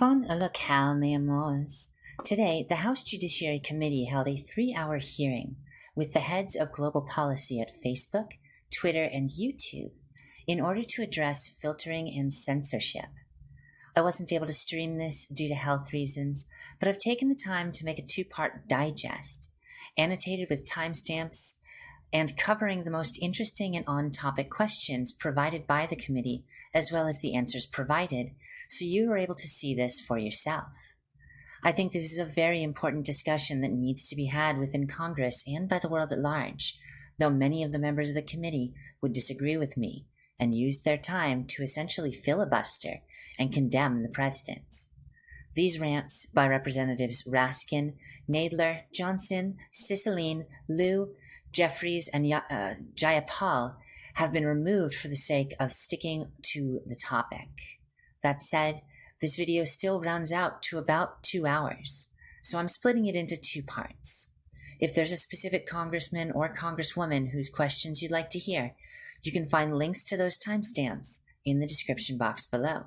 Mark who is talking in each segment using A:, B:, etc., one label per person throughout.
A: Bon mes amours. Today, the House Judiciary Committee held a three-hour hearing with the heads of global policy at Facebook, Twitter, and YouTube in order to address filtering and censorship. I wasn't able to stream this due to health reasons, but I've taken the time to make a two-part digest, annotated with timestamps and covering the most interesting and on-topic questions provided by the committee, as well as the answers provided, so you are able to see this for yourself. I think this is a very important discussion that needs to be had within Congress and by the world at large, though many of the members of the committee would disagree with me and used their time to essentially filibuster and condemn the president. These rants by Representatives Raskin, Nadler, Johnson, Cicilline, Lieu, Jeffries, and uh, Jayapal have been removed for the sake of sticking to the topic. That said, this video still rounds out to about two hours, so I'm splitting it into two parts. If there's a specific congressman or congresswoman whose questions you'd like to hear, you can find links to those timestamps in the description box below.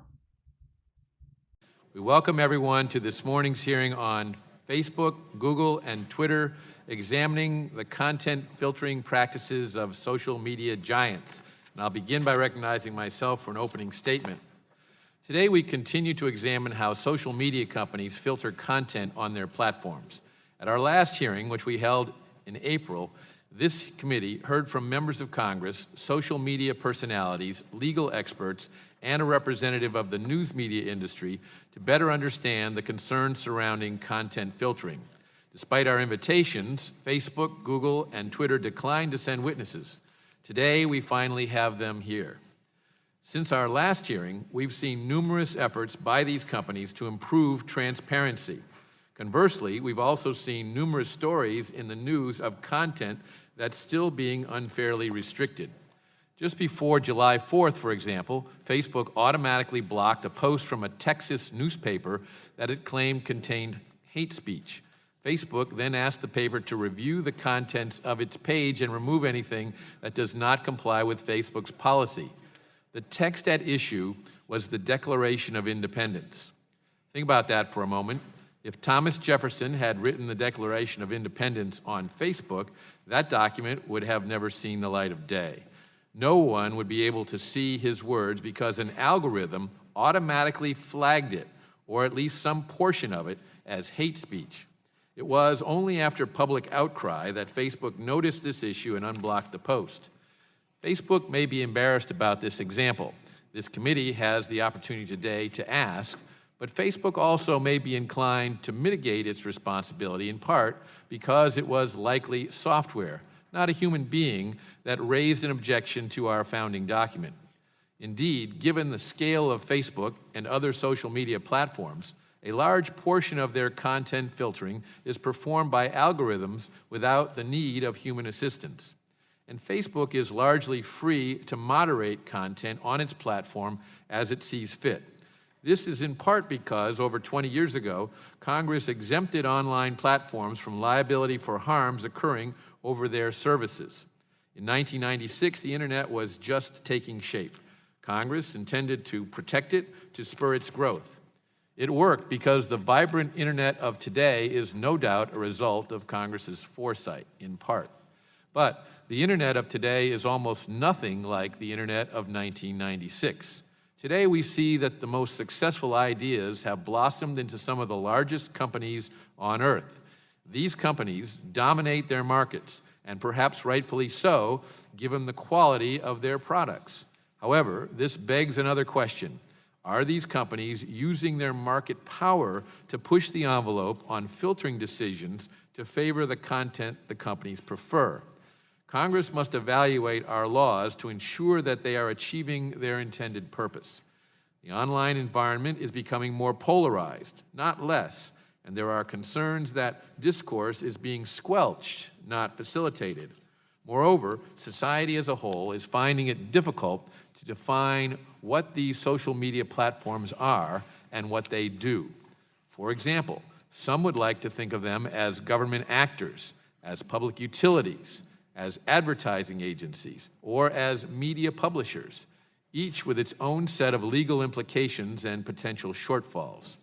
B: We welcome everyone to this morning's hearing on Facebook, Google, and Twitter examining the content filtering practices of social media giants. And I'll begin by recognizing myself for an opening statement. Today, we continue to examine how social media companies filter content on their platforms. At our last hearing, which we held in April, this committee heard from members of Congress, social media personalities, legal experts, and a representative of the news media industry to better understand the concerns surrounding content filtering. Despite our invitations, Facebook, Google, and Twitter declined to send witnesses. Today, we finally have them here. Since our last hearing, we've seen numerous efforts by these companies to improve transparency. Conversely, we've also seen numerous stories in the news of content that's still being unfairly restricted. Just before July 4th, for example, Facebook automatically blocked a post from a Texas newspaper that it claimed contained hate speech. Facebook then asked the paper to review the contents of its page and remove anything that does not comply with Facebook's policy. The text at issue was the Declaration of Independence. Think about that for a moment. If Thomas Jefferson had written the Declaration of Independence on Facebook, that document would have never seen the light of day. No one would be able to see his words because an algorithm automatically flagged it, or at least some portion of it, as hate speech. It was only after public outcry that Facebook noticed this issue and unblocked the post. Facebook may be embarrassed about this example. This committee has the opportunity today to ask but Facebook also may be inclined to mitigate its responsibility in part because it was likely software, not a human being, that raised an objection to our founding document. Indeed, given the scale of Facebook and other social media platforms, a large portion of their content filtering is performed by algorithms without the need of human assistance. And Facebook is largely free to moderate content on its platform as it sees fit. This is in part because over 20 years ago, Congress exempted online platforms from liability for harms occurring over their services. In 1996, the internet was just taking shape. Congress intended to protect it to spur its growth. It worked because the vibrant internet of today is no doubt a result of Congress's foresight, in part. But the internet of today is almost nothing like the internet of 1996. Today we see that the most successful ideas have blossomed into some of the largest companies on earth. These companies dominate their markets, and perhaps rightfully so, given the quality of their products. However, this begs another question. Are these companies using their market power to push the envelope on filtering decisions to favor the content the companies prefer? Congress must evaluate our laws to ensure that they are achieving their intended purpose. The online environment is becoming more polarized, not less, and there are concerns that discourse is being squelched, not facilitated. Moreover, society as a whole is finding it difficult define what these social media platforms are and what they do. For example, some would like to think of them as government actors, as public utilities, as advertising agencies, or as media publishers. each with its own set of legal implications and potential shortfalls.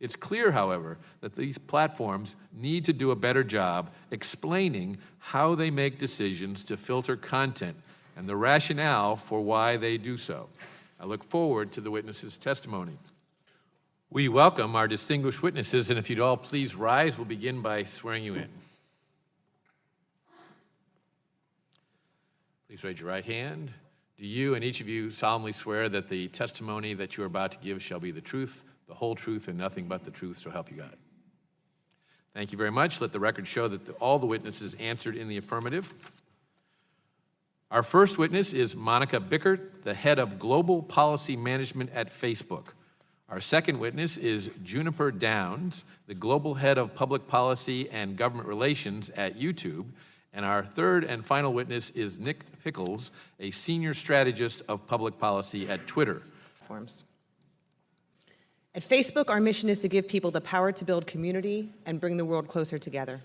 B: It's clear, however, that these platforms need to do a better job explaining how they make decisions to filter content and the rationale for why they do so. I look forward to the witnesses' testimony. We welcome our distinguished witnesses, and if you'd all please rise, we'll begin by swearing you in. Please raise your right hand. Do you and each of you solemnly swear that the testimony that you are about to give shall be the truth, the whole truth, and nothing but the truth, so help you God? Thank you very much. Let the record show that the- all the witnesses answered in the affirmative. Our first witness is Monika Bickert, the head of Global Policy Management at Facebook. Our second witness is Juniper Downs, the Global Head of Public Policy and Government Relations at YouTube. And our third and final witness is Nick Pickles, a Senior Strategist of Public Policy at Twitter.
C: platforms. At Facebook, our mission is to give people the power to build community and bring the world closer together.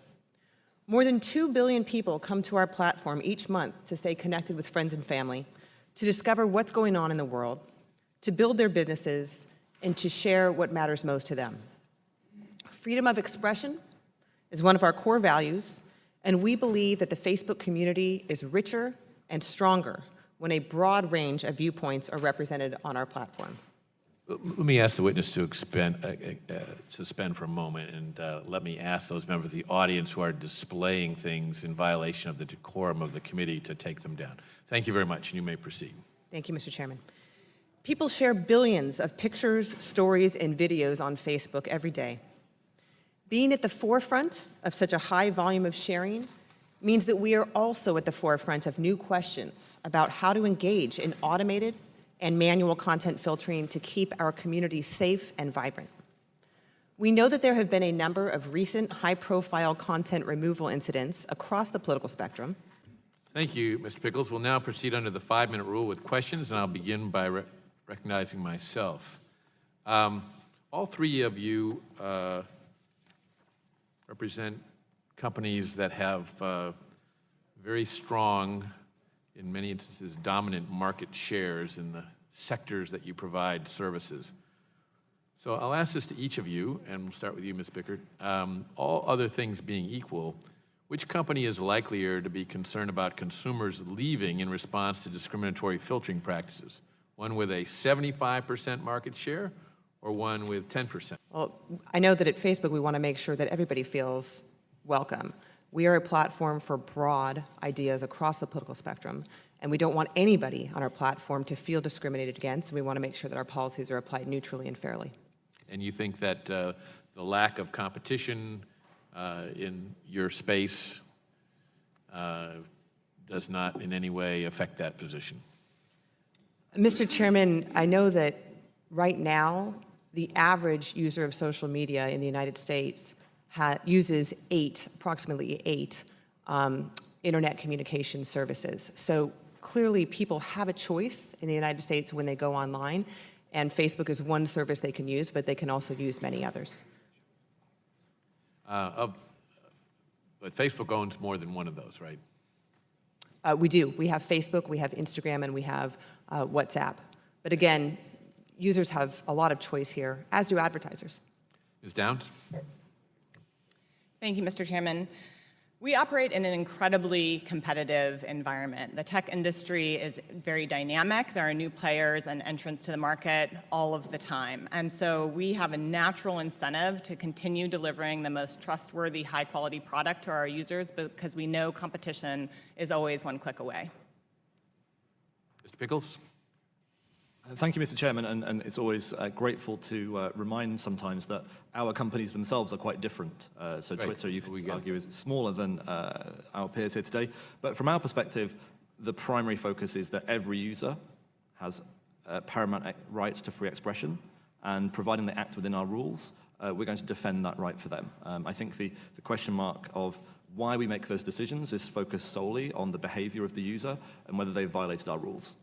C: More than 2 billion people come to our platform each month to stay connected with friends and family, to discover what's going on in the world, to build their businesses, and to share what matters most to them. Freedom of expression is one of our core values, and we believe that the Facebook community is richer and stronger when a broad range of viewpoints are represented on our platform.
B: Let me ask the witness to expend, uh, uh, uh, suspend for a moment, and uh, let me ask those members of the audience who are displaying things in violation of the decorum of the committee to take them down. Thank you very much, and you may proceed.
C: Thank you, Mr. Chairman. People share billions of pictures, stories, and videos on Facebook every day. Being at the forefront of such a high volume of sharing means that we are also at the forefront of new questions about how to engage in automated and manual content filtering to keep our communities safe and vibrant. We know that there have been a number of recent high-profile content removal incidents across the political spectrum,
B: Thank you, Mr. Pickles. We'll now proceed under the five-minute rule with questions, and I'll begin by re- recognizing myself. Um, all three of you uh, represent companies that have uh, very strong, in many instances, dominant market shares in the sectors that you provide services. So I'll ask this to each of you, and we'll start with you, Ms. Bickert. Um, all other things being equal, which company is likelier to be concerned about consumers leaving in response to discriminatory filtering practices? One with a 75% market share or one with 10%?
C: Well, I know that at Facebook, we want to make sure that everybody feels welcome. We are a platform for broad ideas across the political spectrum, and we don't want anybody on our platform to feel discriminated against, and we want to make sure that our policies are applied neutrally and fairly.
B: And you think that uh, the lack of competition uh, in your space uh, does not in any way affect that position?
C: Mr. Chairman, I know that right now, the average user of social media in the United States uses eight, approximately eight, um, internet communication services. So clearly, people have a choice in the United States when they go online, and Facebook is one service they can use, but they can also use many others.
B: Uh, of- But Facebook owns more than one of those, right?
C: Uh, we do. We have Facebook, we have Instagram, and we have uh, WhatsApp. But again, users have a lot of choice here, as do advertisers.
B: Ms. Downs?
D: Thank you, Mr. Chairman. We operate in an incredibly competitive environment. The tech industry is very dynamic. There are new players and entrants to the market all of the time. And so we have a natural incentive to continue delivering the most trustworthy, high quality product to our users because we know competition is always one click away.
B: Mr. Pickles?
E: Thank you, Mr. Chairman, and, and it's always uh, grateful to uh, remind sometimes that our companies themselves are quite different. Uh, so
B: Right.
E: Twitter, you could
B: it.
E: argue, is smaller than uh, our peers here today. But from our perspective, the primary focus is that every user has a paramount right to free expression, and providing they act within our rules, uh, we're going to defend that right for them. Um, I think the, the question mark of why we make those decisions is focused solely on the behavior of the user and whether they've violated our rules.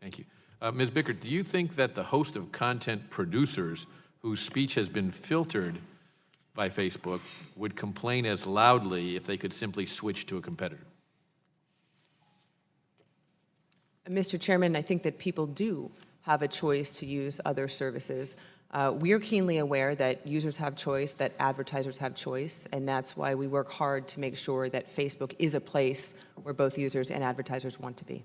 B: Thank you. Uh, Ms. Bickert, do you think that the host of content producers whose speech has been filtered by Facebook would complain as loudly if they could simply switch to a competitor?
C: Mr. Chairman, I think that people do have a choice to use other services. Uh, we are keenly aware that users have choice, that advertisers have choice, and that's why we work hard to make sure that Facebook is a place where both users and advertisers want to be.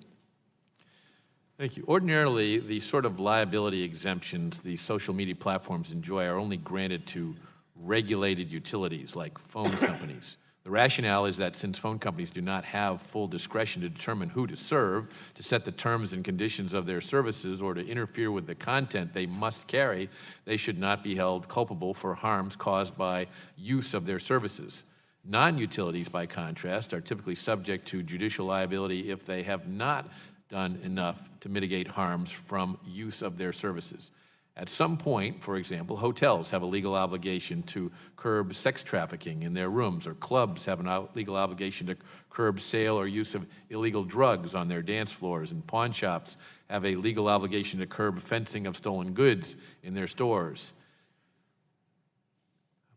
B: Thank you. Ordinarily, the sort of liability exemptions the social media platforms enjoy are only granted to regulated utilities like phone companies. The rationale is that since phone companies do not have full discretion to determine who to serve, to set the terms and conditions of their services, or to interfere with the content they must carry, they should not be held culpable for harms caused by use of their services. Non-utilities, by contrast, are typically subject to judicial liability if they have not done enough to mitigate harms from use of their services. At some point, for example, hotels have a legal obligation to curb sex trafficking in their rooms, or clubs have a legal obligation to curb sale or use of illegal drugs on their dance floors, and pawn shops have a legal obligation to curb fencing of stolen goods in their stores.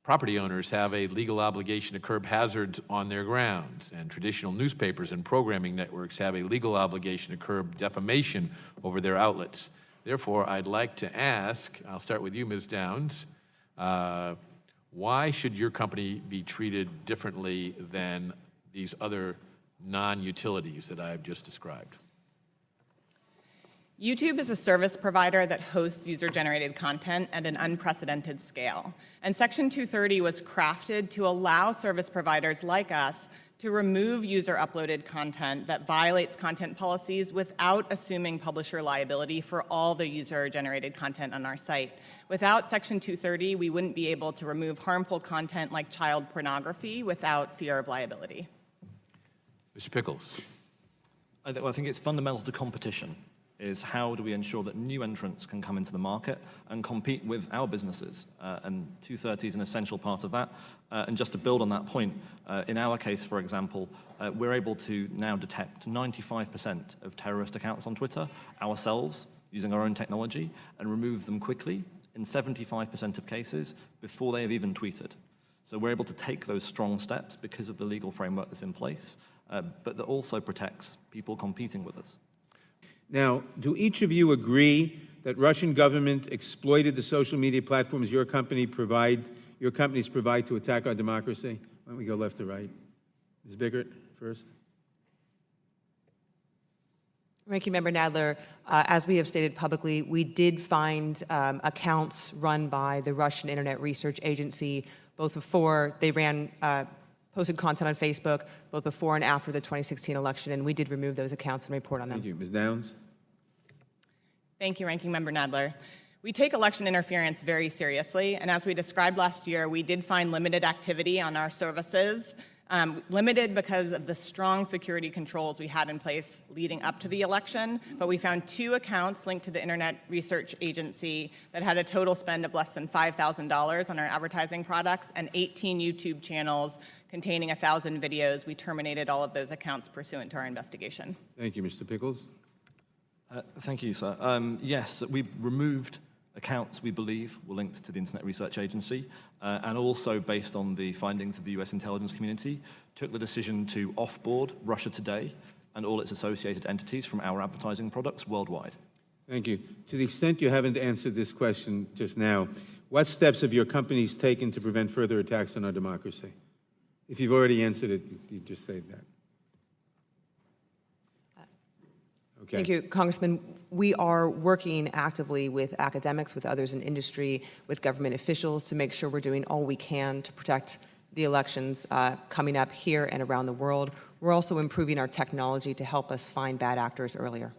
B: Property owners have a legal obligation to curb hazards on their grounds, and traditional newspapers and programming networks have a legal obligation to curb defamation over their outlets. Therefore, I'd like to ask, I'll start with you, Ms. Downs, uh, why should your company be treated differently than these other non-utilities that I've just described?
D: YouTube is a service provider that hosts user-generated content at an unprecedented scale. And Section 230 was crafted to allow service providers like us to remove user-uploaded content that violates content policies without assuming publisher liability for all the user-generated content on our site. Without Section 230, we wouldn't be able to remove harmful content like child pornography without fear of liability.
B: Mr. Pickles?
E: I, th- well, I think it's fundamental to competition is how do we ensure that new entrants can come into the market and compete with our businesses? Uh, and 230 is an essential part of that. Uh, and just to build on that point, uh, in our case, for example, uh, we're able to now detect 95% of terrorist accounts on Twitter ourselves using our own technology and remove them quickly in 75% of cases before they have even tweeted. So we're able to take those strong steps because of the legal framework that's in place, uh, but that also protects people competing with us.
F: Now, do each of you agree that Russian government exploited the social media platforms your company provide, your companies provide to attack our democracy? Why don't we go left to right? Ms. Bickert first.
C: Ranking Member Nadler, uh, as we have stated publicly, we did find um, accounts run by the Russian Internet Research Agency, both before they ran, uh, posted content on Facebook, both before and after the 2016 election, and we did remove those accounts and report on them.
F: Thank you. Ms. Downs?
D: Thank you, Ranking Member Nadler. We take election interference very seriously, and as we described last year, we did find limited activity on our services, um, limited because of the strong security controls we had in place leading up to the election, but we found two accounts linked to the Internet Research Agency that had a total spend of less than $5,000 on our advertising products and 18 YouTube channels containing 1,000 videos. We terminated all of those accounts pursuant to our investigation.
F: Thank you, Mr. Pickles.
E: Uh, thank you, sir. Um, yes, we removed accounts we believe were linked to the Internet Research Agency, uh, and also based on the findings of the US intelligence community, took the decision to offboard Russia Today and all its associated entities from our advertising products worldwide.
F: Thank you. To the extent you haven't answered this question just now, what steps have your companies taken to prevent further attacks on our democracy? If you've already answered it, you just say that. Okay.
C: Thank you, Congressman. We are working actively with academics, with others in industry, with government officials to make sure we're doing all we can to protect the elections uh, coming up here and around the world. We're also improving our technology to help us find bad actors earlier.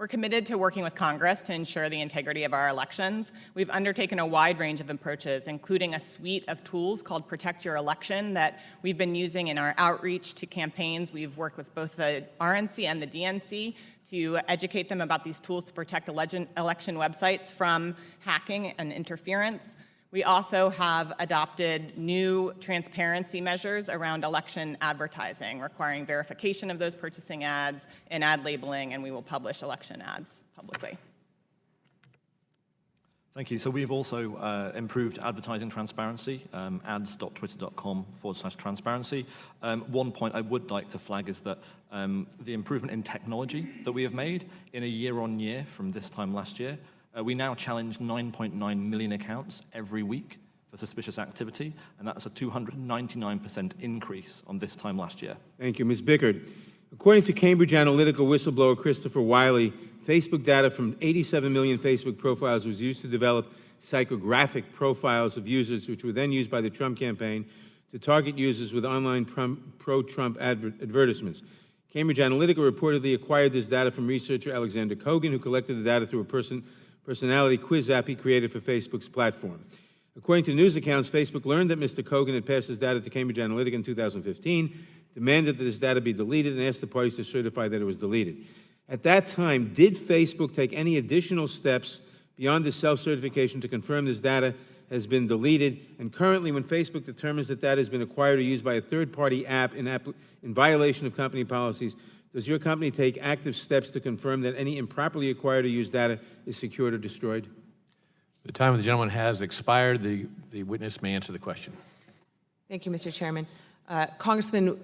D: We're committed to working with Congress to ensure the integrity of our elections. We've undertaken a wide range of approaches, including a suite of tools called Protect Your Election that we've been using in our outreach to campaigns. We've worked with both the RNC and the DNC to educate them about these tools to protect election, websites from hacking and interference. We also have adopted new transparency measures around election advertising, requiring verification of those purchasing ads and ad labeling, and we will publish election ads publicly.
E: Thank you. So we've also uh, improved advertising transparency, um, ads.twitter.com forward slash transparency. Um, one point I would like to flag is that um, the improvement in technology that we have made in a year on year from this time last year, uh, we now challenge 9.9 million accounts every week for suspicious activity, and that's a 299% increase on this time last year.
F: Thank you. Ms. Bickert, according to Cambridge Analytica whistleblower Christopher Wylie, Facebook data from 87 million Facebook profiles was used to develop psychographic profiles of users, which were then used by the Trump campaign to target users with online pro-Trump adver advertisements. Cambridge Analytica reportedly acquired this data from researcher Alexander Kogan, who collected the data through a person, personality quiz app he created for Facebook's platform. According to news accounts, Facebook learned that Mr. Kogan had passed his data to Cambridge Analytica in 2015, demanded that his data be deleted, and asked the parties to certify that it was deleted. At that time, did Facebook take any additional steps beyond the self-certification to confirm this data has been deleted? And currently, when Facebook determines that data has been acquired or used by a third-party app in, app in violation of company policies, does your company take active steps to confirm that any improperly acquired or used data is secured or destroyed?
B: The time of the gentleman has expired. The, the witness may answer the question.
C: Thank you, Mr. Chairman. Uh, Congressman,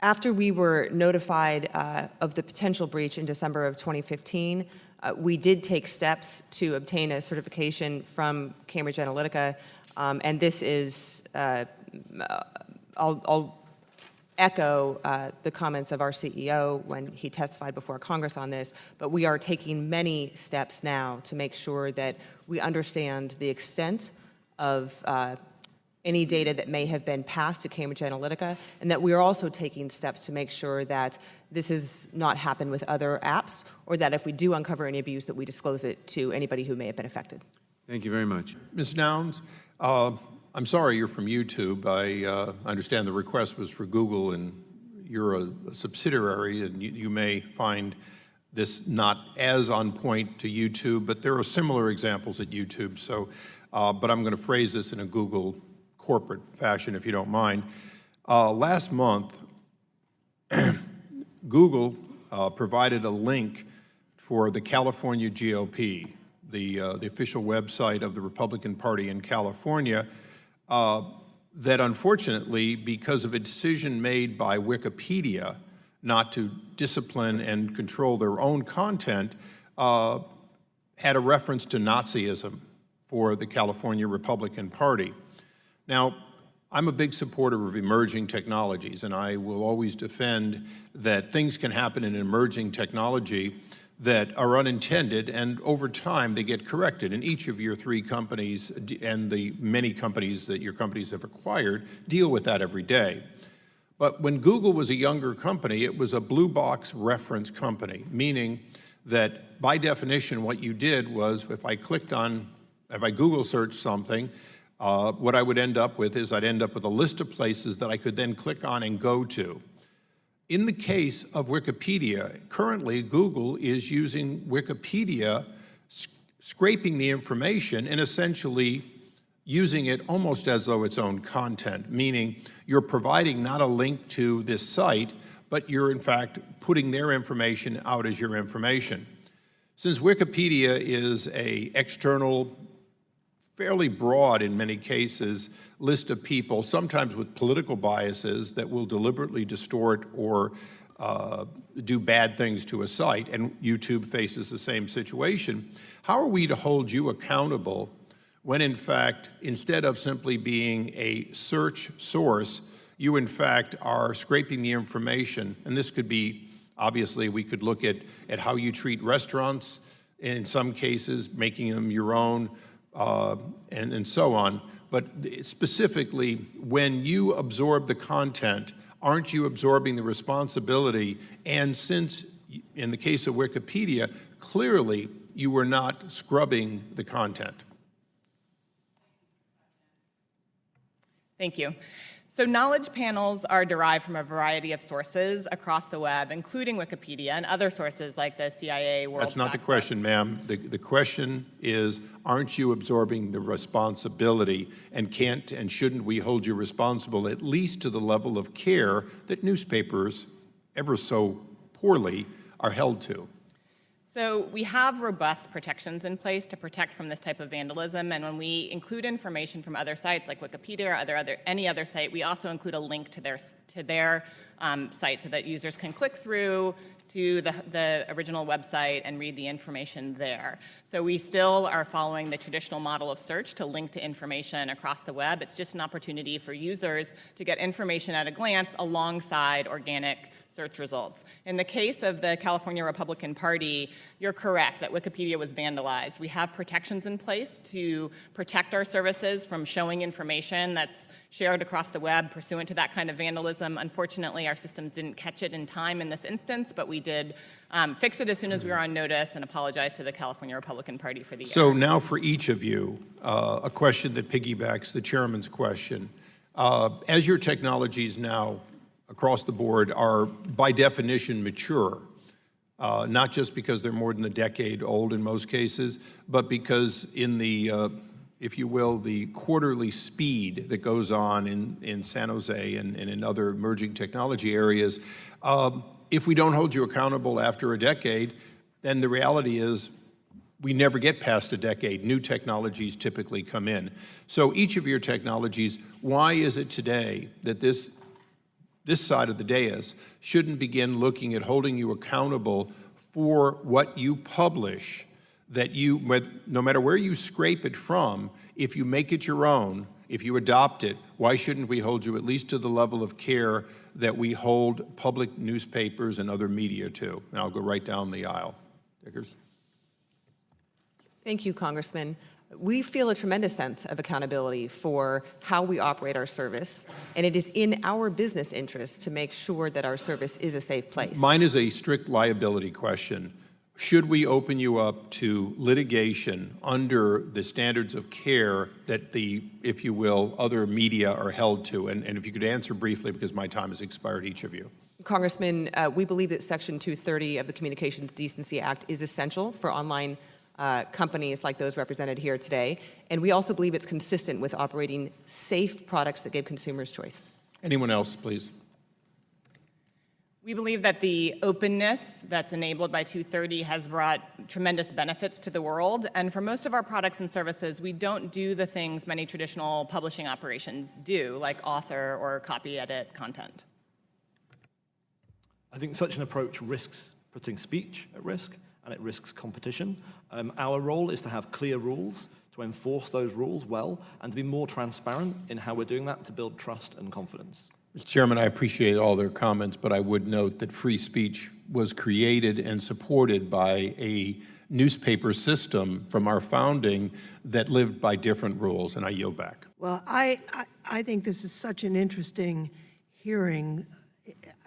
C: after we were notified uh, of the potential breach in December of 2015, uh, we did take steps to obtain a certification from Cambridge Analytica, um, and this is, uh, I'll, I'll, echo uh, the comments of our CEO when he testified before Congress on this, but we are taking many steps now to make sure that we understand the extent of uh, any data that may have been passed to Cambridge Analytica, and that we are also taking steps to make sure that this has not happened with other apps, or that if we do uncover any abuse, that we disclose it to anybody who may have been affected.
F: Thank you very much.
G: Ms. Downs, uh, I'm sorry you're from YouTube. I uh, understand the request was for Google, and you're a, a subsidiary, and you, you may find this not as on point to YouTube, but there are similar examples at YouTube. So, uh, but I'm going to phrase this in a Google corporate fashion, if you don't mind. Uh, last month, Google uh, provided a link for the California GOP, the, uh, the official website of the Republican Party in California, uh, that unfortunately, because of a decision made by Wikipedia not to discipline and control their own content, uh, had a reference to Nazism for the California Republican Party. Now, I'm a big supporter of emerging technologies, and I will always defend that things can happen in emerging technology that are unintended, and over time they get corrected. And each of your three companies and the many companies that your companies have acquired deal with that every day. But when Google was a younger company, it was a blue box reference company, meaning that by definition what you did was if I clicked on, if I Google searched something, uh, what I would end up with is I'd end up with a list of places that I could then click on and go to. In the case of Wikipedia, currently Google is using Wikipedia, scraping the information and essentially using it almost as though its own content, meaning you're providing not a link to this site, but you're in fact putting their information out as your information. Since Wikipedia is a external fairly broad in many cases list of people, sometimes with political biases that will deliberately distort or uh, do bad things to a site, and YouTube faces the same situation. How are we to hold you accountable when in fact, instead of simply being a search source, you in fact are scraping the information, and this could be, obviously we could look at, at how you treat restaurants, in some cases making them your own, uh, and, and so on. But specifically, when you absorb the content, aren't you absorbing the responsibility? And since, in the case of Wikipedia, clearly you were not scrubbing the content.
D: Thank you. So knowledge panels are derived from a variety of sources across the web, including Wikipedia and other sources like the CIA World
G: That's not the question, ma'am. The, the question is, aren't you absorbing the responsibility and can't and shouldn't we hold you responsible at least to the level of care that newspapers, ever so poorly, are held to?
D: So we have robust protections in place to protect from this type of vandalism, and when we include information from other sites like Wikipedia or other, other, any other site, we also include a link to their, to their um, site so that users can click through to the, the original website and read the information there. So we still are following the traditional model of search to link to information across the web. It's just an opportunity for users to get information at a glance alongside organic search results. In the case of the California Republican Party, you're correct that Wikipedia was vandalized. We have protections in place to protect our services from showing information that's shared across the web pursuant to that kind of vandalism. Unfortunately, our systems didn't catch it in time in this instance, but we did um, fix it as soon as we were on notice and apologize to the California Republican Party for the
G: So
D: error.
G: now for each of you, uh, a question that piggybacks the chairman's question. Uh, As your technologies now across the board are by definition mature, uh, not just because they're more than a decade old in most cases, but because in the, uh, if you will, the quarterly speed that goes on in, in San Jose and, and in other emerging technology areas, um, if we don't hold you accountable after a decade, then the reality is we never get past a decade. New technologies typically come in. So each of your technologies, why is it today that this this side of the dais shouldn't begin looking at holding you accountable for what you publish, that you, no matter where you scrape it from, if you make it your own, if you adopt it, why shouldn't we hold you at least to the level of care that we hold public newspapers and other media to? And I'll go right down the aisle. Dickers?
C: Thank you, Congressman. We feel a tremendous sense of accountability for how we operate our service, and it is in our business interest to make sure that our service is a safe place.
G: Mine is a strict liability question. Should we open you up to litigation under the standards of care that the, if you will, other media are held to? And, and if you could answer briefly, because my time has expired, each of you.
C: Congressman, uh, we believe that Section 230 of the Communications Decency Act is essential for online uh, companies like those represented here today. And we also believe it's consistent with operating safe products that give consumers choice.
G: Anyone else, please?
D: We believe that the openness that's enabled by 230 has brought tremendous benefits to the world. And for most of our products and services, we don't do the things many traditional publishing operations do, like author or copy edit content.
E: I think such an approach risks putting speech at risk and it risks competition. Um, our role is to have clear rules, to enforce those rules well, and to be more transparent in how we're doing that to build trust and confidence.
G: Mr. Chairman, I appreciate all their comments, but I would note that free speech was created and supported by a newspaper system from our founding that lived by different rules, and I yield back.
H: Well, I, I, I think this is such an interesting hearing,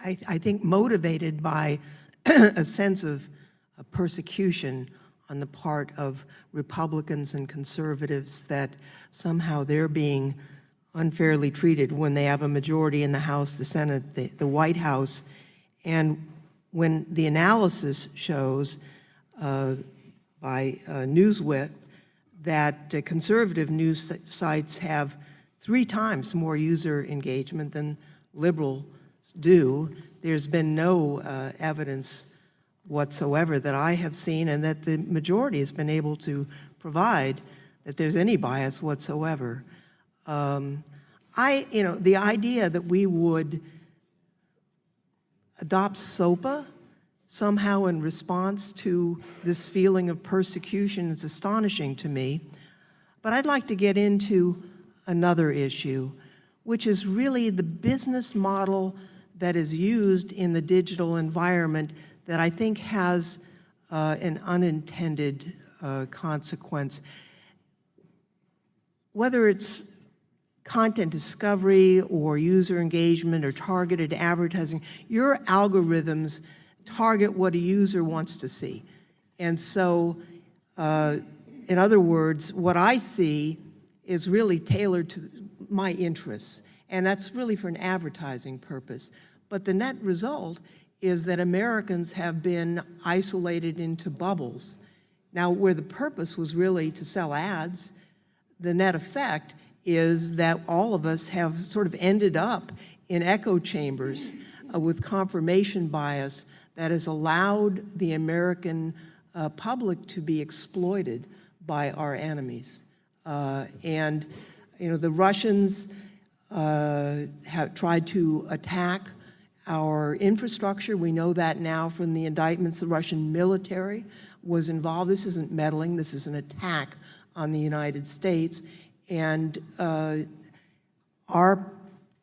H: I, I think motivated by a sense of persecution on the part of Republicans and conservatives that somehow they're being unfairly treated when they have a majority in the House, the Senate, the, the White House. And when the analysis shows uh, by uh, Newsweek that uh, conservative news sites have three times more user engagement than liberals do, there's been no uh, evidence whatsoever that I have seen and that the majority has been able to provide that there's any bias whatsoever. Um, I, you know, the idea that we would adopt SOPA somehow in response to this feeling of persecution is astonishing to me. But I'd like to get into another issue, which is really the business model that is used in the digital environment that I think has uh, an unintended uh, consequence. Whether it's content discovery or user engagement or targeted advertising, your algorithms target what a user wants to see. And so, uh, in other words, what I see is really tailored to my interests, and that's really for an advertising purpose. But the net result is that Americans have been isolated into bubbles. Now, where the purpose was really to sell ads, the net effect is that all of us have sort of ended up in echo chambers uh, with confirmation bias that has allowed the American uh, public to be exploited by our enemies. Uh, And, you know, the Russians uh, have tried to attack our infrastructure. We know that now from the indictments. The Russian military was involved. This isn't meddling. This is an attack on the United States. And uh, our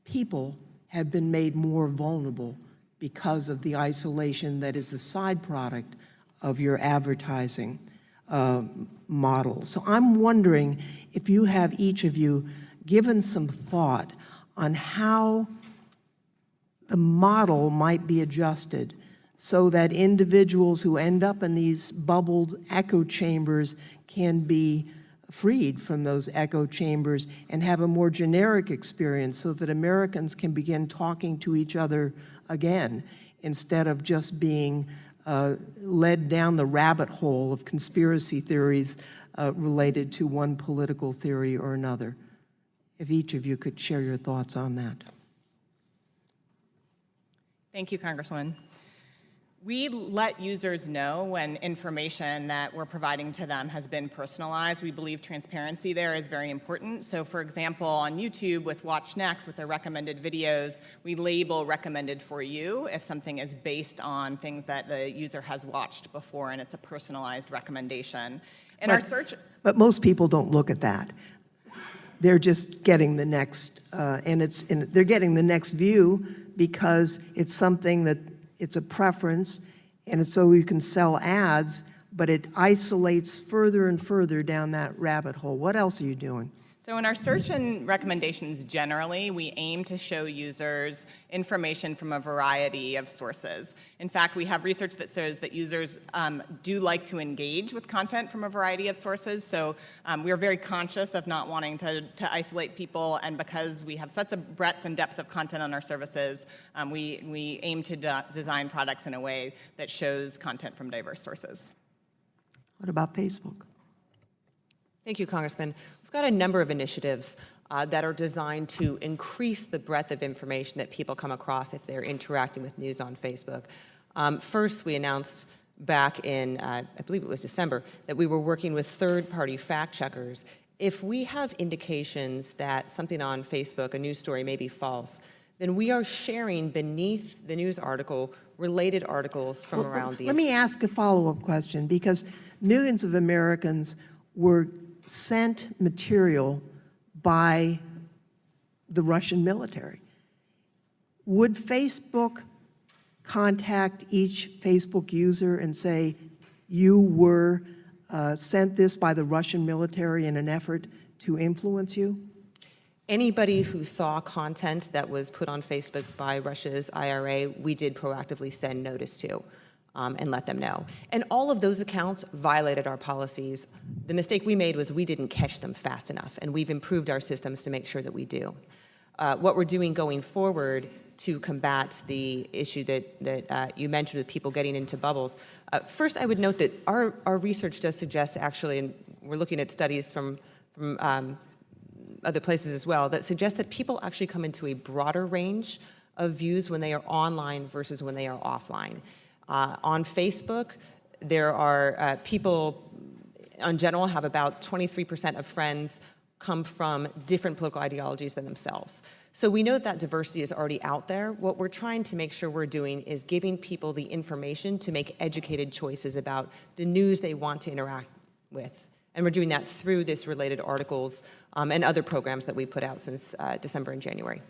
H: people have been made more vulnerable because of the isolation that is the side product of your advertising uh, model. So I'm wondering if you have, each of you, given some thought on how the model might be adjusted so that individuals who end up in these bubbled echo chambers can be freed from those echo chambers and have a more generic experience so that Americans can begin talking to each other again instead of just being uh, led down the rabbit hole of conspiracy theories uh, related to one political theory or another. If each of you could share your thoughts on that.
D: Thank you, Congresswoman. We let users know when information that we're providing to them has been personalized. We believe transparency there is very important. So for example, on YouTube with Watch Next, with their recommended videos, we label recommended for you if something is based on things that the user has watched before and it's a personalized recommendation. In our
H: But-
D: search,
H: But most people don't look at that. They're just getting the next, uh, and it's, and they're getting the next view because it's something that, it's a preference, and so you can sell ads, but it isolates further and further down that rabbit hole. What else are you doing?
D: So in our search and recommendations generally, we aim to show users information from a variety of sources. In fact, we have research that shows that users um, do like to engage with content from a variety of sources. So um, we are very conscious of not wanting to, to isolate people. And because we have such a breadth and depth of content on our services, um, we, we aim to de design products in a way that shows content from diverse sources.
H: What about Facebook?
C: Thank you, Congressman. We've got a number of initiatives uh, that are designed to increase the breadth of information that people come across if they're interacting with news on Facebook. Um, first, we announced back in, uh, I believe it was December, that we were working with third-party fact checkers. If we have indications that something on Facebook, a news story, may be false, then we are sharing beneath the news article related articles from
H: Well,
C: around the
H: Let me ask a follow-up question, because millions of Americans were sent material by the Russian military. Would Facebook contact each Facebook user and say, you were uh, sent this by the Russian military in an effort to influence you?
C: Anybody who saw content that was put on Facebook by Russia's IRA, we did proactively send notice to um, and let them know. And all of those accounts violated our policies. The mistake we made was we didn't catch them fast enough, and we've improved our systems to make sure that we do. Uh, what we're doing going forward to combat the issue that, that uh, you mentioned with people getting into bubbles. Uh, first, I would note that our, our research does suggest actually, and we're looking at studies from, from um, other places as well, that suggest that people actually come into a broader range of views when they are online versus when they are offline. Uh, on Facebook, there are uh, people, in general, have about 23% of friends come from different political ideologies than themselves. So we know that, diversity is already out there. What we're trying to make sure we're doing is giving people the information to make educated choices about the news they want to interact with. And we're doing that through this related articles um, and other programs that we put out since uh, December and January.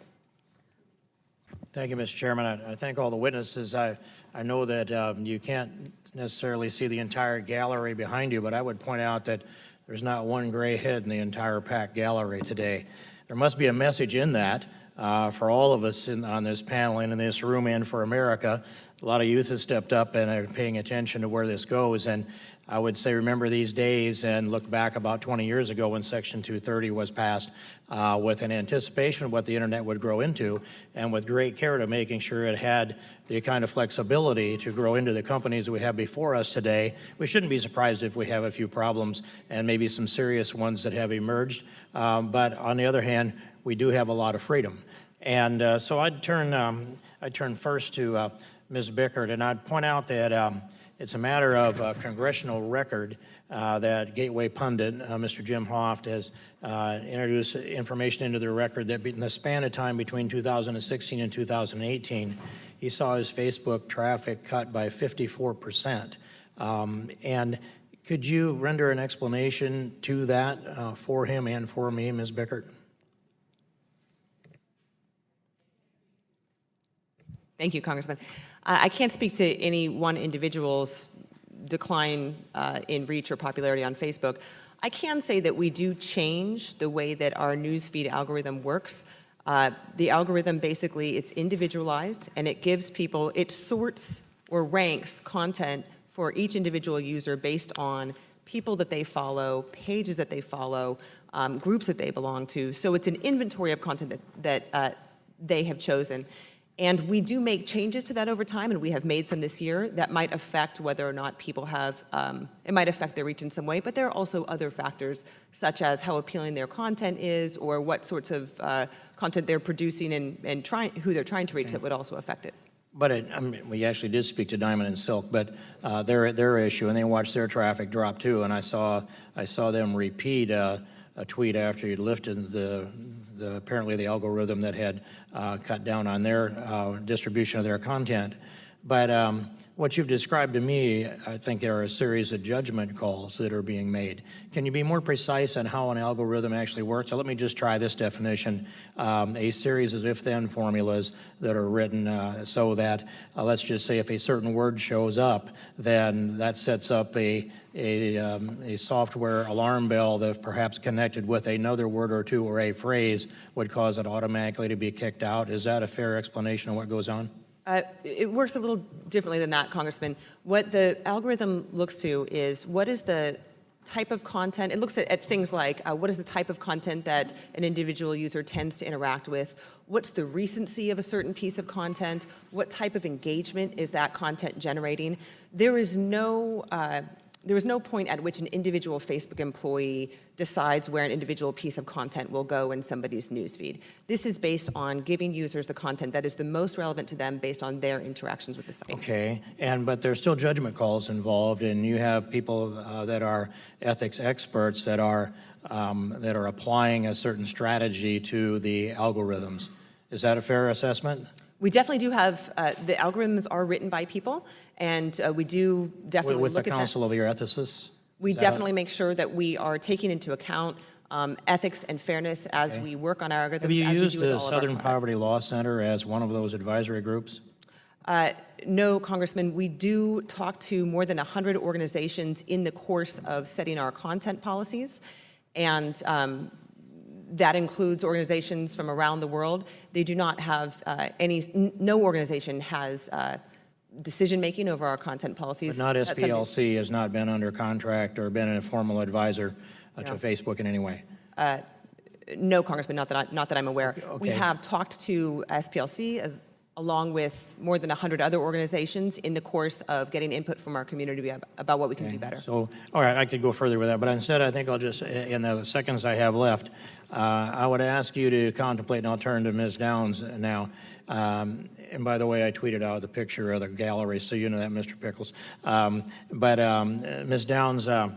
I: Thank you, Mr. Chairman. I, I thank all the witnesses. I, I know that um, you can't necessarily see the entire gallery behind you, but I would point out that there's not one gray head in the entire packed gallery today. There must be a message in that uh, for all of us in, on this panel and in this room and for America. A lot of youth has stepped up and are paying attention to where this goes. And I would say remember these days and look back about 20 years ago when Section 230 was passed uh, with an anticipation of what the internet would grow into and with great care to making sure it had the kind of flexibility to grow into the companies we have before us today. We shouldn't be surprised if we have a few problems and maybe some serious ones that have emerged. Um, but on the other hand, we do have a lot of freedom. And uh, so I'd turn, um, I'd turn first to uh, Ms. Bickert, and I'd point out that um, It's a matter of uh, congressional record uh, that Gateway pundit, uh, Mr. Jim Hoft, has uh, introduced information into the record that in the span of time between 2016 and 2018, he saw his Facebook traffic cut by 54 percent. Um, and could you render an explanation to that uh, for him and for me, Ms. Bickert?
C: Thank you, Congressman. I can't speak to any one individual's decline uh, in reach or popularity on Facebook. I can say that we do change the way that our newsfeed algorithm works. Uh, the algorithm basically, it's individualized and it gives people, it sorts or ranks content for each individual user based on people that they follow, pages that they follow, um, groups that they belong to. So it's an inventory of content that, that uh, they have chosen. And we do make changes to that over time, and we have made some this year that might affect whether or not people have, um, it might affect their reach in some way, but there are also other factors, such as how appealing their content is, or what sorts of uh, content they're producing and, and trying, who they're trying to reach that would also affect it.
I: But it, I mean, we actually did speak to Diamond and Silk, but uh, their their issue, and they watched their traffic drop too. And I saw I saw them repeat uh, a tweet after you lifted the, the apparently the algorithm that had uh, cut down on their uh, distribution of their content. But um, what you've described to me, I think there are a series of judgment calls that are being made. Can you be more precise on how an algorithm actually works? So let me just try this definition. Um, a series of if-then formulas that are written uh, so that, uh, let's just say if a certain word shows up, then that sets up a, a, um, a software alarm bell that perhaps connected with another word or two or a phrase would cause it automatically to be kicked out. Is that a fair explanation of what goes on?
C: Uh, it works a little differently than that, Congressman. What the algorithm looks to is what is the type of content, it looks at, at things like uh, what is the type of content that an individual user tends to interact with, what's the recency of a certain piece of content, what type of engagement is that content generating. There is no uh, there is no point at which an individual Facebook employee decides where an individual piece of content will go in somebody's newsfeed. This is based on giving users the content that is the most relevant to them based on their interactions with the site.
I: Okay, and but there's still judgment calls involved, and you have people uh, that are ethics experts that are um, that are applying a certain strategy to the algorithms. Is that a fair assessment?
C: We definitely do have, uh, the algorithms are written by people, and uh, we do definitely
I: With
C: look
I: the
C: at that.
I: counsel of your ethicists?
C: We
I: Is
C: definitely make sure that we are taking into account um, ethics and fairness as
I: Okay.
C: we work on our algorithms,
I: Have you
C: as we
I: used
C: do
I: the
C: all of our
I: Southern. Poverty Law Center as one of those advisory groups?
C: Uh, No, Congressman, we do talk to more than 100 organizations in the course of setting our content policies, and um, that includes organizations from around the world. They do not have uh, any, no organization has uh, decision-making over our content policies.
I: But not SPLC has not been under contract or been a formal advisor uh, to Facebook in any way?
C: No, Congressman, not that, I, not that I'm aware. We have talked to SPLC as, along with more than 100 other organizations in the course of getting input from our community about what we can do better.
I: So, all right, I could go further with that, but instead, I think I'll just, in the seconds I have left, uh, I would ask you to contemplate, and I'll turn to Ms. Downs now. Um, And by the way, I tweeted out the picture of the gallery, so you know that, Mr. Pickles. Um, But um, Ms. Downs, uh,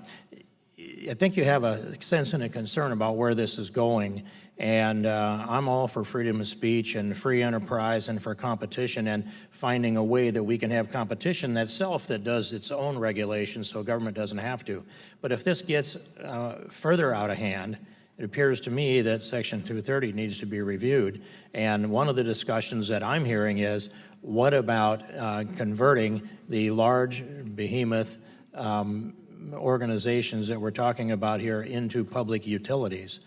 I: I think you have a sense and a concern about where this is going. And uh, I'm all for freedom of speech and free enterprise and for competition and finding a way that we can have competition that self that does its own regulation so government doesn't have to. But if this gets uh, further out of hand, it appears to me that Section 230 needs to be reviewed. And one of the discussions that I'm hearing is, what about uh, converting the large behemoth um, organizations that we're talking about here into public utilities.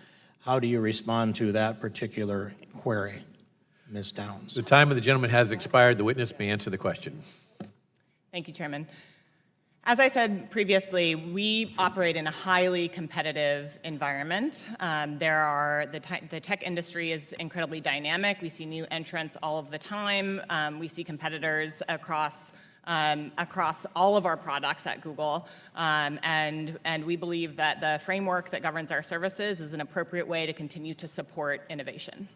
I: How do you respond to that particular query, Ms. Downs?
B: The time of the gentleman has expired. The witness may answer the question.
D: Thank you, Chairman. As I said previously, we operate in a highly competitive environment. Um, there are the, te- the tech industry is incredibly dynamic. We see new entrants all of the time. Um, we see competitors across um, across all of our products at Google, um, and and we believe that the framework that governs our services is an appropriate way to continue to support innovation.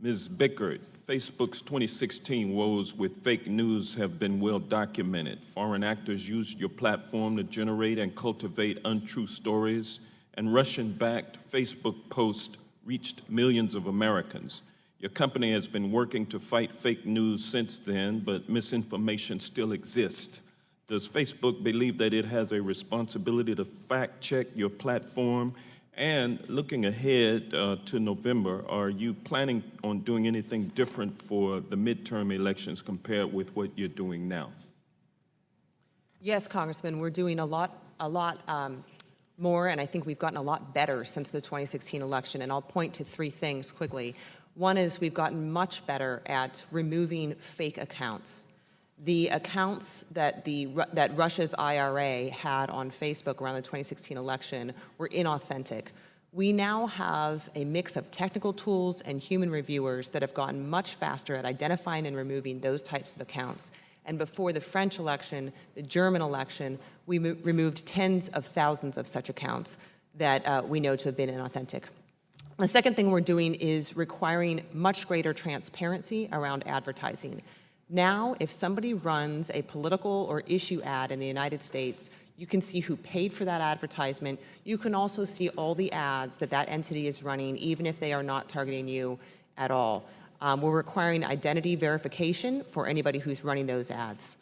J: Ms. Bickert, Facebook's 2016 woes with fake news have been well documented. Foreign actors used your platform to generate and cultivate untrue stories, and Russian-backed Facebook posts reached millions of Americans. Your company has been working to fight fake news since then, but misinformation still exists. Does Facebook believe that it has a responsibility to fact-check your platform? And looking ahead uh, to November, are you planning on doing anything different for the midterm elections compared with what you're doing now?
C: Yes, Congressman, we're doing a lot, a lot um, more, and I think we've gotten a lot better since the 2016 election, and I'll point to three things quickly. One is we've gotten much better at removing fake accounts. The accounts that, the, that Russia's IRA had on Facebook around the 2016 election were inauthentic. We now have a mix of technical tools and human reviewers that have gotten much faster at identifying and removing those types of accounts. And before the French election, the German election, we removed tens of thousands of such accounts that uh, we know to have been inauthentic. The second thing we're doing is requiring much greater transparency around advertising. Now, if somebody runs a political or issue ad in the United States, you can see who paid for that advertisement. You can also see all the ads that that entity is running, even if they are not targeting you at all. Um, we're requiring identity verification for anybody who's running those ads.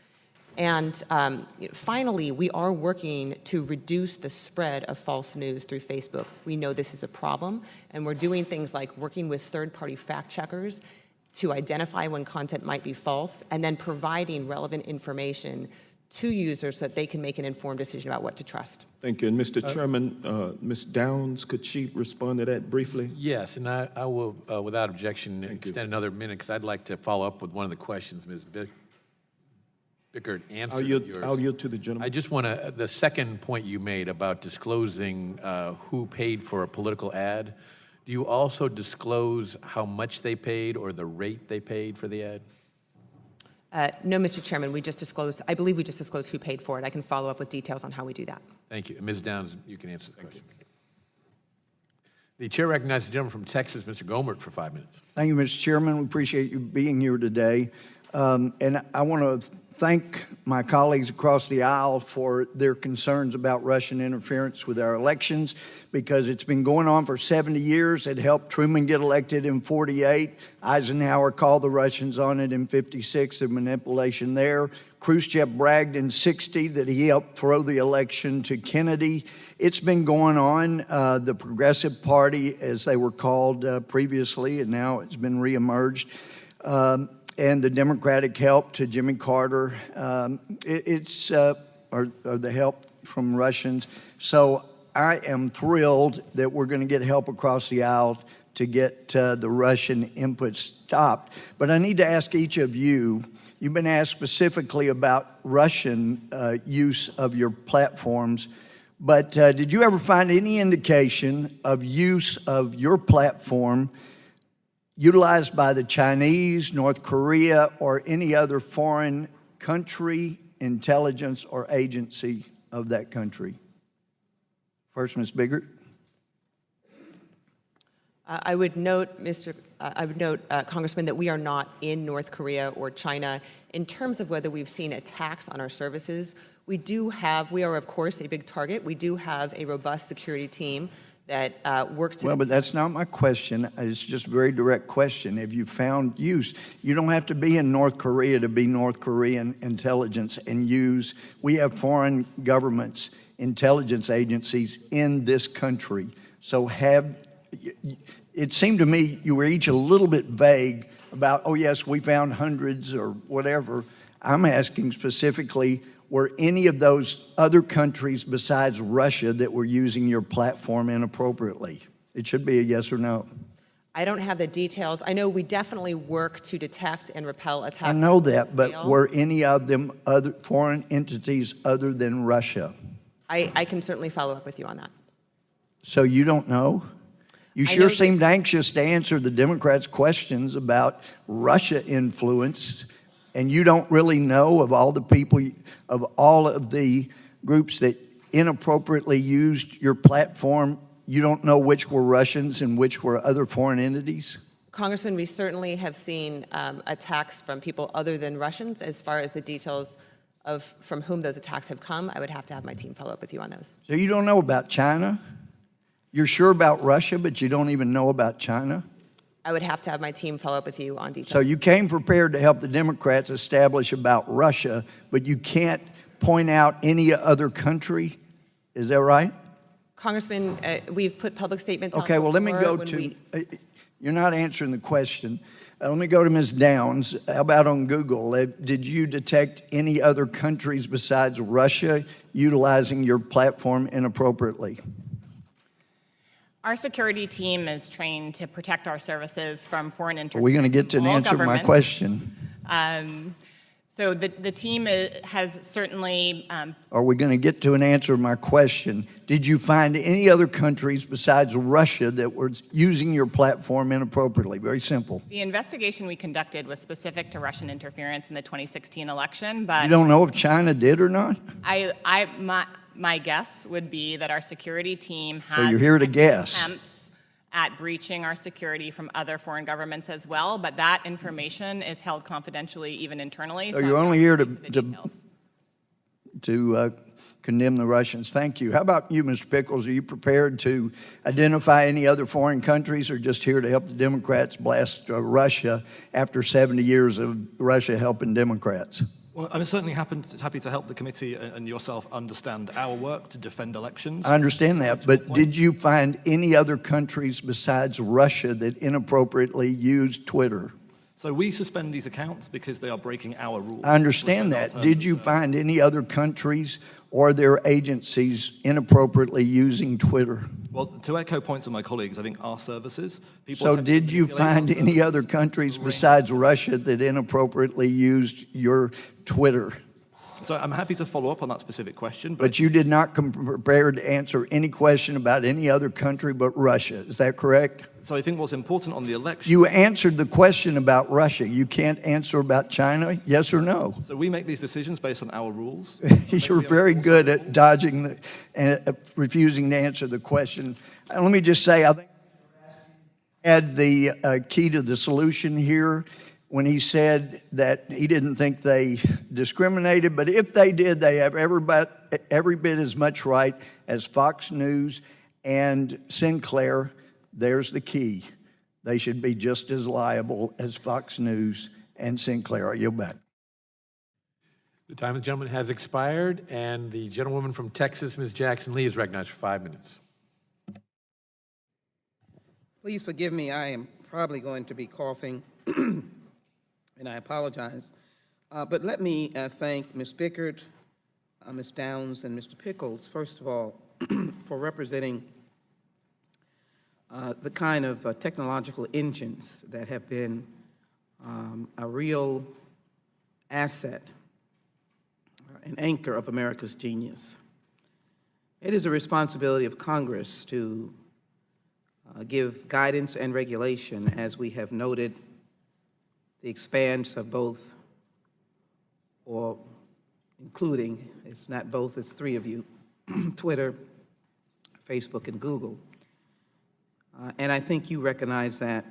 C: And um, finally, we are working to reduce the spread of false news through Facebook. We know this is a problem, and we're doing things like working with third-party fact checkers to identify when content might be false, and then providing relevant information to users so that they can make an informed decision about what to trust.
J: Thank you. And Mr. Chairman, uh, Ms. Downs, could she respond to that briefly?
B: Yes, and I, I will, uh, without objection, extend another minute because I'd like to follow up with one of the questions Ms. Bick Bickert
J: I'll yield,
B: yours.
J: I'll yield to the
B: I just want to, the second point you made about disclosing uh, who paid for a political ad, do you also disclose how much they paid or the rate they paid for the ad?
C: Uh, no, Mr. Chairman, we just disclosed, I believe we just disclosed who paid for it. I can follow up with details on how we do that.
B: Thank you. Ms. Downs, you can answer the question. The chair recognizes the gentleman from Texas, Mr. Gohmert, for five minutes.
K: Thank you, Mr. Chairman. We appreciate you being here today. Um, and I want to thank my colleagues across the aisle for their concerns about Russian interference with our elections because it's been going on for 70 years. It helped Truman get elected in 48. Eisenhower called the Russians on it in 56, the manipulation there. Khrushchev bragged in 60 that he helped throw the election to Kennedy. It's been going on. Uh, the Progressive Party, as they were called uh, previously, and now it's been reemerged. Um, and the Democratic help to Jimmy Carter. Um, it, it's, uh, or, or, the help from Russians. So I am thrilled that we're going to get help across the aisle to get uh, the Russian input stopped. But I need to ask each of you, you've been asked specifically about Russian uh, use of your platforms, but uh, did you ever find any indication of use of your platform utilized by the Chinese, North Korea, or any other foreign country, intelligence, or agency of that country? First, Ms. Bickert.
C: Uh, I would note, Mr. Uh, I would note, uh, Congressman, that we are not in North Korea or China. In terms of whether we've seen attacks on our services, we do have, we are of course a big target. We do have a robust security team that uh, works
K: Well, but that's not my question. It's just a very direct question. Have you found use? You don't have to be in North Korea to be North Korean intelligence and use. We have foreign governments, intelligence agencies in this country. So have, it seemed to me you were each a little bit vague about, oh yes, we found hundreds or whatever. I'm asking specifically, were any of those other countries besides Russia that were using your platform inappropriately? It should be a yes or no.
C: I don't have the details. I know we definitely work to detect and repel attacks.
K: I know that, but were any of them other foreign entities other than Russia?
C: I, I can certainly follow up with you on that.
K: So you don't know? You
C: I
K: sure seemed anxious to answer the Democrats' questions about Russia influence and you don't really know of all the people, of all of the groups that inappropriately used your platform, you don't know which were Russians and which were other foreign entities?
C: Congressman, we certainly have seen um, attacks from people other than Russians. As far as the details of from whom those attacks have come, I would have to have my team follow up with you on those.
K: So you don't know about China? You're sure about Russia, but you don't even know about China?
C: I would have to have my team follow up with you on details.
K: So you came prepared to help the Democrats establish about Russia, but you can't point out any other country? Is that right?
C: Congressman, uh, we've put public statements
K: Okay, well, let me go to,
C: we-
K: uh, you're not answering the question. Uh, Let me go to Ms. Downs. How about on Google? Uh, Did you detect any other countries besides Russia utilizing your platform inappropriately?
D: Our security team is trained to protect our services from foreign interference.
K: Are we going to get to
D: an
K: answer my question?
D: Um, So the, the team has certainly um,
K: Are we going to get to an answer to my question? Did you find any other countries besides Russia that were using your platform inappropriately? Very simple.
D: The investigation we conducted was specific to Russian interference in the 2016 election, but
K: You don't know if China did or not?
D: I, I, my, my guess would be that our security team has.
K: So you're here to guess.
D: Attempts at breaching our security from other foreign governments as well, but that information is held confidentially even internally.
K: So
D: I'm
K: you're
D: not
K: only here to,
D: going into the
K: to, to uh, condemn the Russians. Thank you. How about you, Mr. Pickles? Are you prepared to identify any other foreign countries or just here to help the Democrats blast uh, Russia after 70 years of Russia helping Democrats?
E: Well, I'm certainly happy, happy to help the committee and yourself understand our work to defend elections.
K: I understand that, but did you find any other countries besides Russia that inappropriately used Twitter?
E: So we suspend these accounts because they are breaking our rules.
K: I understand that. Did you find any other countries or their agencies inappropriately using Twitter?
E: Well, to echo points of my colleagues, I think our services, people
K: So did you find any other countries besides Russia that inappropriately used your Twitter?
E: So I'm happy to follow up on that specific question, but
K: But you did not come prepared to answer any question about any other country but Russia. Is that correct?
E: So I think what's important on the election.
K: You answered the question about Russia. You can't answer about China, yes or no?
E: So we make these decisions based on our rules.
K: You're very good at dodging the, and uh, refusing to answer the question. And let me just say, I think had the uh, key to the solution here when he said that he didn't think they discriminated, but if they did, they have every bit, every bit as much right as Fox News and Sinclair. There's the key. They should be just as liable as Fox News and Sinclair. I yield back.
B: The time of the gentleman has expired, and the gentlewoman from Texas, Ms. Jackson Lee, is recognized for five minutes.
L: Please forgive me, I am probably going to be coughing, and I apologize. Uh, But let me uh, thank Ms. Bickert, uh, Ms. Downs, and Mr. Pickles, first of all, for representing uh, the kind of uh, technological engines that have been um, a real asset, uh, an anchor of America's genius. It is a responsibility of Congress to uh, give guidance and regulation, as we have noted, the expanse of both, or including, it's not both, it's three of you, Twitter, Facebook, and Google. Uh, And I think you recognize that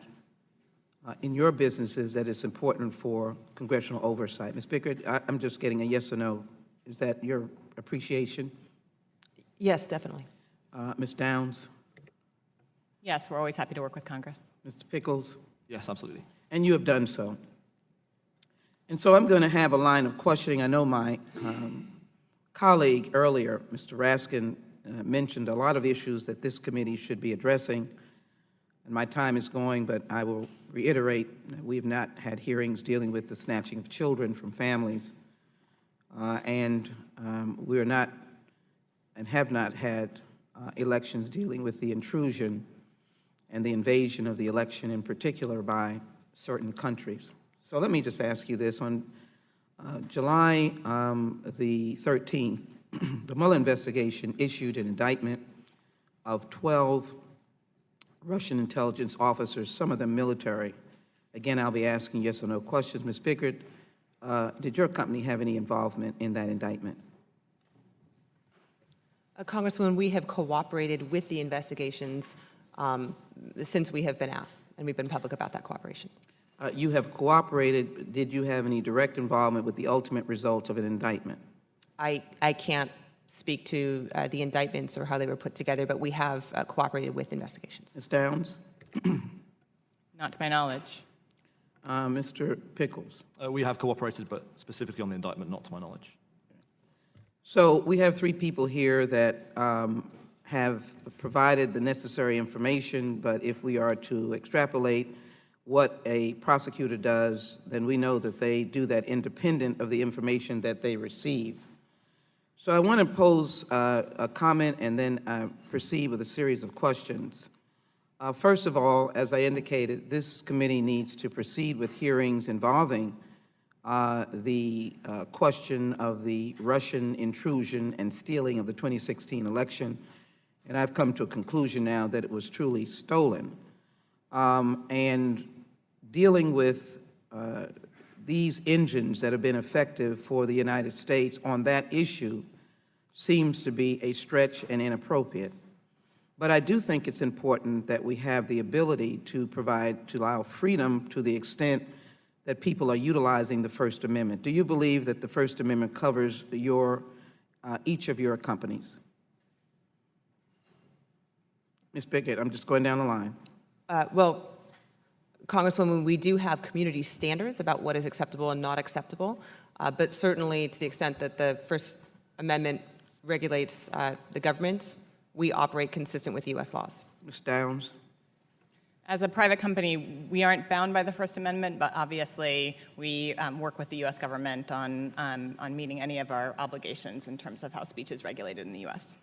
L: uh, in your businesses, that it's important for congressional oversight. Ms. Bickert, I- I'm just getting a yes or no. Is that your appreciation?
C: Yes, definitely.
L: Uh, Ms. Downs,
D: Yes, we're always happy to work with Congress.
L: Mr. Pickles?
E: Yes, absolutely.
L: And you have done so. And so I'm going to have a line of questioning. I know my um, colleague earlier, Mr. Raskin, uh, mentioned a lot of issues that this committee should be addressing. And my time is going, but I will reiterate, we have not had hearings dealing with the snatching of children from families. Uh, And um, we are not, and have not had uh, elections dealing with the intrusion and the invasion of the election in particular by certain countries. So let me just ask you this. On uh, July um, the 13th, the Mueller investigation issued an indictment of 12 Russian intelligence officers, some of them military. Again, I'll be asking yes or no questions. Ms. Pickard, uh, did your company have any involvement in that indictment?
C: Uh, Congresswoman, we have cooperated with the investigations um, since we have been asked, and we've been public about that cooperation.
L: Uh, You have cooperated. Did you have any direct involvement with the ultimate result of an indictment?
C: I, I can't speak to uh, the indictments or how they were put together, but we have uh, cooperated with investigations.
L: Ms. Downs?
D: Not to my knowledge.
L: Uh, Mr. Pickles?
E: Uh, we have cooperated, but specifically on the indictment, not to my knowledge.
L: So we have three people here that um, have provided the necessary information, but if we are to extrapolate what a prosecutor does, then we know that they do that independent of the information that they receive. So I want to pose uh, a comment and then uh, proceed with a series of questions. Uh, First of all, as I indicated, this committee needs to proceed with hearings involving uh, the uh, question of the Russian intrusion and stealing of the 2016 election, and I've come to a conclusion now that it was truly stolen. Um, And dealing with uh, these engines that have been effective for the United States on that issue seems to be a stretch and inappropriate. But I do think it's important that we have the ability to provide, to allow freedom to the extent that people are utilizing the First Amendment. Do you believe that the First Amendment covers your, uh, each of your companies? Ms. Pickett, I'm just going down the line.
C: Uh, Well, Congresswoman, we do have community standards about what is acceptable and not acceptable, uh, but certainly to the extent that the First Amendment regulates uh, the government, we operate consistent with U.S. laws.
L: Ms. Downs?
D: As a private company, we aren't bound by the First Amendment, but obviously we um, work with the U.S. government on, um, on meeting any of our obligations in terms of how speech is regulated in the U.S.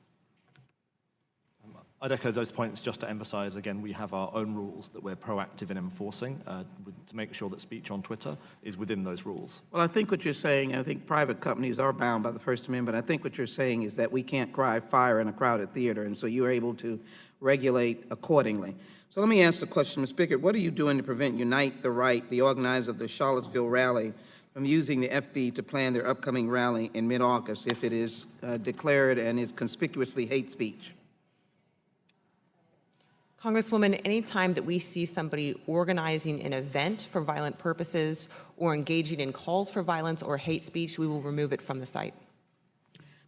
E: I'd echo those points just to emphasize, again, we have our own rules that we're proactive in enforcing uh, with, to make sure that speech on Twitter is within those rules.
L: Well, I think what you're saying, I think private companies are bound by the First Amendment. I think what you're saying is that we can't cry fire in a crowded theater, and so you're able to regulate accordingly. So let me ask the question, Ms. Pickett, what are you doing to prevent Unite the Right, the organizer of the Charlottesville rally, from using the FB to plan their upcoming rally in mid-August if it is uh, declared and is conspicuously hate speech?
C: Congresswoman, anytime that we see somebody organizing an event for violent purposes or engaging in calls for violence or hate speech, we will remove it from the site.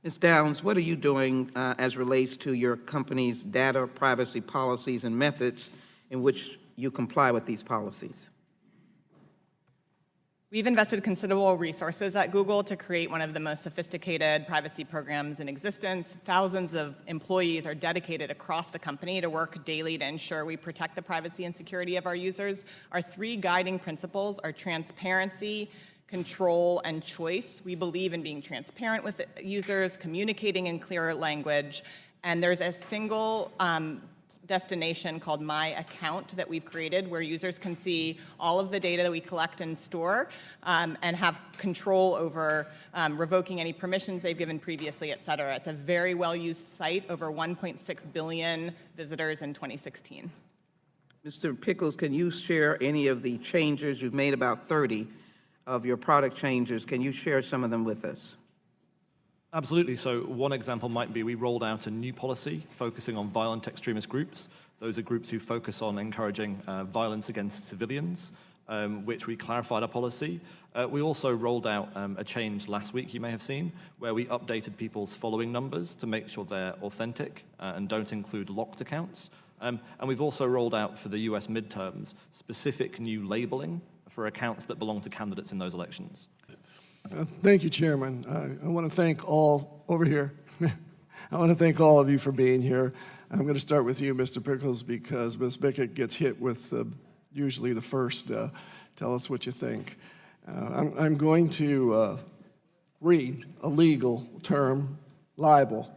L: Ms. Downs, what are you doing uh, as relates to your company's data privacy policies and methods in which you comply with these policies?
D: We've invested considerable resources at Google to create one of the most sophisticated privacy programs in existence. Thousands of employees are dedicated across the company to work daily to ensure we protect the privacy and security of our users. Our three guiding principles are transparency, control, and choice. We believe in being transparent with users, communicating in clearer language, and there's a single um, destination called My Account that we've created where users can see all of the data that we collect and store um, and have control over um, revoking any permissions they've given previously, et cetera. It's a very well-used site, over 1.6 billion visitors in 2016.
L: Mr. Pickles, can you share any of the changes, you've made about 30 of your product changes, can you share some of them with us?
E: Absolutely. So one example might be we rolled out a new policy focusing on violent extremist groups. Those are groups who focus on encouraging uh, violence against civilians, um, which we clarified our policy. Uh, we also rolled out um, a change last week, you may have seen, where we updated people's following numbers to make sure they're authentic uh, and don't include locked accounts. Um, and we've also rolled out for the US midterms specific new labeling for accounts that belong to candidates in those elections.
M: Uh, Thank you, Chairman. I- I want to thank all, over here, I want to thank all of you for being here. I'm going to start with you, Mr. Pickles, because Ms. Bickett gets hit with uh, usually the first, uh, tell us what you think. Uh, I'm I'm going to read a legal term, libel.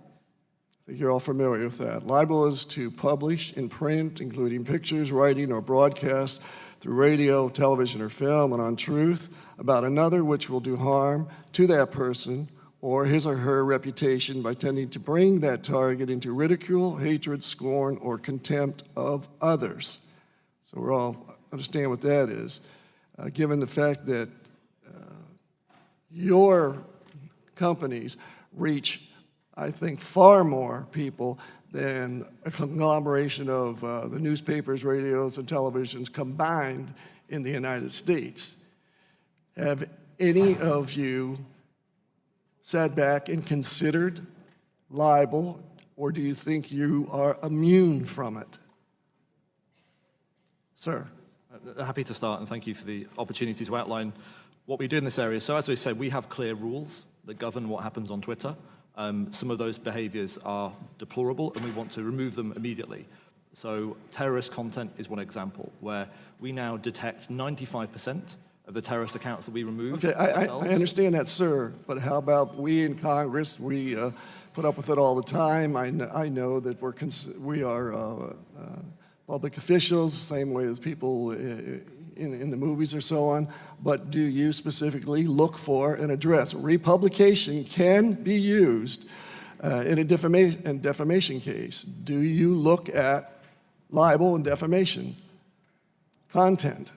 M: Think you're all familiar with that. Libel is to publish in print, including pictures, writing, or broadcast through radio, television, or film, an untruth about another which will do harm to that person or his or her reputation by tending to bring that target into ridicule, hatred, scorn, or contempt of others. So we're all understand what that is. Uh, given the fact that uh, your companies reach, I think, far more people than a conglomeration of uh, the newspapers, radios, and televisions combined in the United States. Have any of you sat back and considered libel, or do you think you are immune from it? Sir.
E: Uh, Happy to start, and thank you for the opportunity to outline what we do in this area. So as we said, we have clear rules that govern what happens on Twitter. Um, some of those behaviors are deplorable, and we want to remove them immediately. So terrorist content is one example, where we now detect 95% of the terrorist accounts that we remove.
M: Okay, I, I. Understand that, sir, but how about we in Congress, we uh, put up with it all the time. I, kn- I know that we're, we are uh, uh, public officials, same way as people uh, in, in the movies or so on, but do you specifically look for and address? Republication can be used uh, in a defamation, in defamation case. Do you look at libel and defamation content?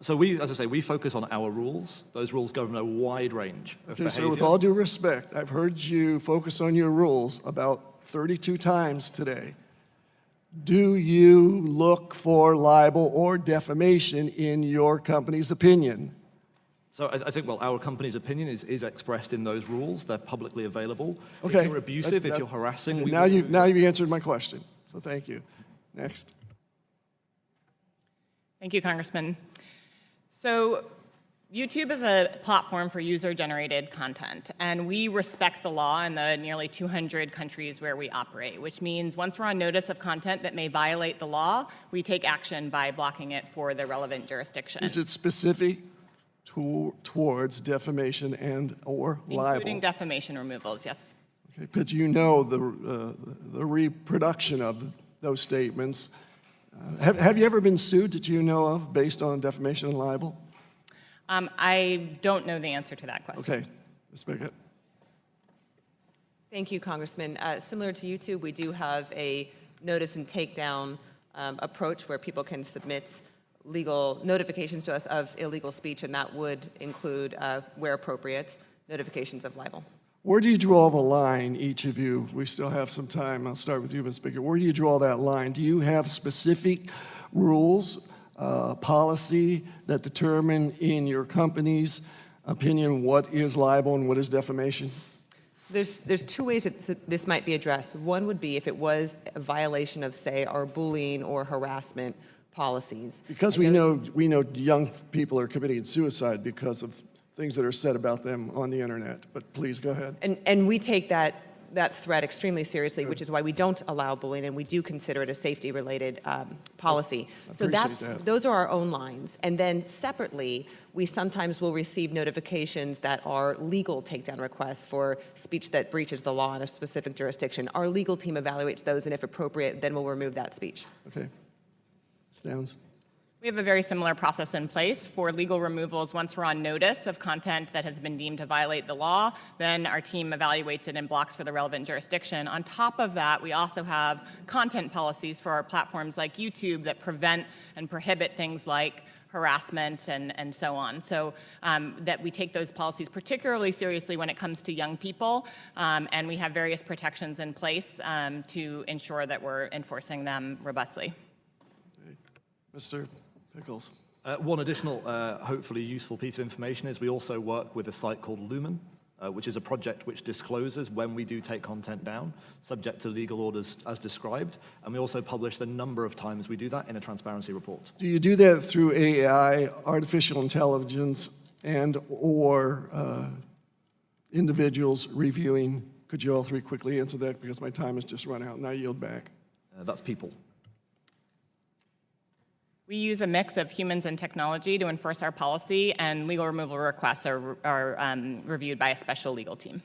E: So we, as I say, we focus on our rules. Those rules govern a wide range of
M: Okay,
E: behavior.
M: so with all due respect, I've heard you focus on your rules about 32 times today. Do you look for libel or defamation in your company's opinion?
E: So I, I think, well, our company's opinion is, is expressed in those rules. They're publicly available.
M: Okay.
E: If you're abusive,
M: that-
E: if you're harassing, we
M: Now you,
E: remove
M: now you've answered my question, so thank you. Next.
D: Thank you, Congressman. So YouTube is a platform for user-generated content, and we respect the law in the nearly 200 countries where we operate, which means once we're on notice of content that may violate the law, we take action by blocking it for the relevant jurisdiction,
M: Is it specific to, towards defamation and or libel?
D: including defamation removals, yes.
M: Okay, Because you know the, uh, the reproduction of those statements. Uh, Have, have you ever been sued that you know of based on defamation and libel?
D: Um, I don't know the answer to that question.
M: Okay, Ms. Bickett.
C: Thank you, Congressman. Uh, Similar to YouTube, we do have a notice and takedown um, approach where people can submit legal notifications to us of illegal speech, and that would include, uh, where appropriate, notifications of libel.
M: Where do you draw the line, each of you? We still have some time. I'll start with you, Ms. Bickett. Where do you draw that line? Do you have specific rules, uh, policy that determine in your company's opinion what is libel and what is defamation?
C: So there's, there's two ways that this- this might be addressed. One would be if it was a violation of, say, our bullying or harassment policies.
M: Because we know, we know young people are committing suicide because of things that are said about them on the internet. But please, go ahead.
C: And, and we take that, that threat extremely seriously, which is why we don't allow bullying, and we do consider it a safety-related um, policy. So that's,
M: that.
C: those are our own lines. And then separately, we sometimes will receive notifications that are legal takedown requests for speech that breaches the law in a specific jurisdiction. Our legal team evaluates those, and if appropriate, then we'll remove that speech.
M: Okay. Ms.
D: We have a very similar process in place for legal removals. Once we're on notice of content that has been deemed to violate the law, then our team evaluates it and blocks for the relevant jurisdiction. On top of that, we also have content policies for our platforms like YouTube that prevent and prohibit things like harassment and, and so on. So um, that we take those policies particularly seriously when it comes to young people, um, and we have various protections in place um, to ensure that we're enforcing them robustly.
M: Mr. Pickles?
E: Uh, one additional, uh, hopefully useful piece of information is we also work with a site called Lumen, uh, which is a project which discloses when we do take content down, subject to legal orders as described. And we also publish the number of times we do that in a transparency report.
M: Do you do that through AI, artificial intelligence, and/or uh, individuals reviewing? Could you all three quickly answer that, because my time has just run out, and I yield back.
E: Uh, that's people.
D: We use a mix of humans and technology to enforce our policy, and legal removal requests are, are um, reviewed by a special legal team.